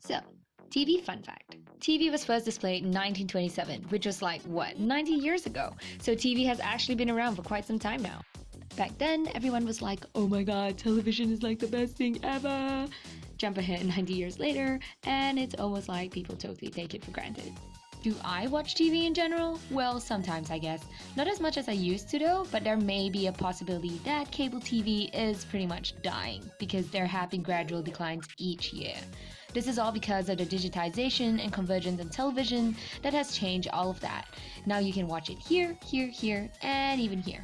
So, TV fun fact. TV was first displayed in 1927, which was like, what, 90 years ago? So TV has actually been around for quite some time now. Back then, everyone was like, oh my god, television is like the best thing ever. Jump ahead 90 years later, and it's almost like people totally take it for granted. Do I watch TV in general? Well, sometimes I guess. Not as much as I used to though, but there may be a possibility that cable TV is pretty much dying because there have been gradual declines each year. This is all because of the digitization and convergence in television that has changed all of that. Now you can watch it here, here, here, and even here.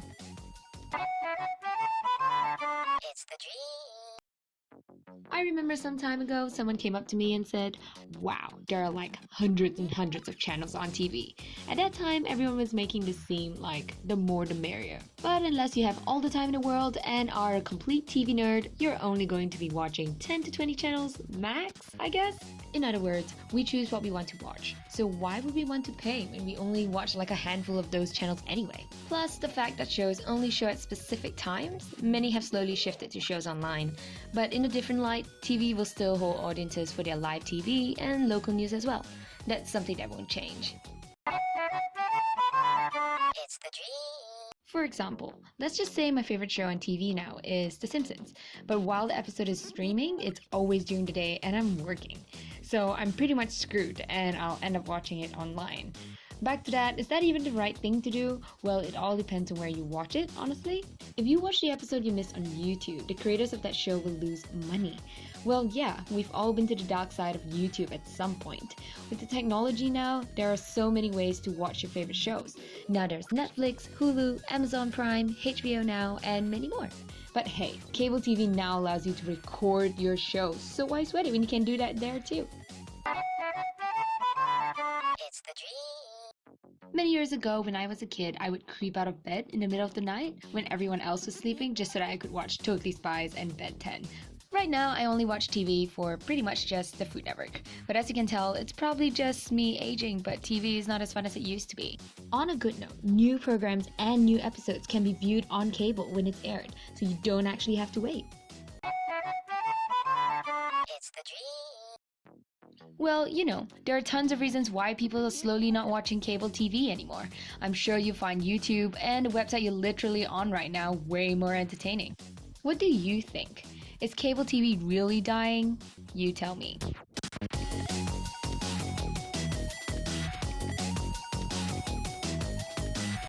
Remember some time ago someone came up to me and said, Wow, there are like hundreds and hundreds of channels on TV. At that time, everyone was making this seem like the more the merrier. But unless you have all the time in the world and are a complete TV nerd, you're only going to be watching 10 to 20 channels max, I guess? In other words, we choose what we want to watch. So why would we want to pay when we only watch like a handful of those channels anyway? Plus, the fact that shows only show at specific times, many have slowly shifted to shows online. But in a different light, TV will still hold audiences for their live TV and local news as well. That's something that won't change. For example, let's just say my favorite show on TV now is The Simpsons, but while the episode is streaming, it's always during the day and I'm working. So I'm pretty much screwed and I'll end up watching it online. Back to that, is that even the right thing to do? Well, it all depends on where you watch it, honestly. If you watch the episode you missed on YouTube, the creators of that show will lose money. Well, yeah, we've all been to the dark side of YouTube at some point. With the technology now, there are so many ways to watch your favorite shows. Now there's Netflix, Hulu, Amazon Prime, HBO Now, and many more. But hey, cable TV now allows you to record your shows, so why sweat it when you can do that there too? It's the dream. Many years ago, when I was a kid, I would creep out of bed in the middle of the night when everyone else was sleeping just so that I could watch Totally Spies and Ben 10. Right now, I only watch TV for pretty much just the Food Network. But as you can tell, it's probably just me aging, but TV is not as fun as it used to be. On a good note, new programs and new episodes can be viewed on cable when it's aired, so you don't actually have to wait. It's the dream. Well, you know, there are tons of reasons why people are slowly not watching cable TV anymore. I'm sure you find YouTube and the website you're literally on right now way more entertaining. What do you think? Is cable TV really dying? You tell me.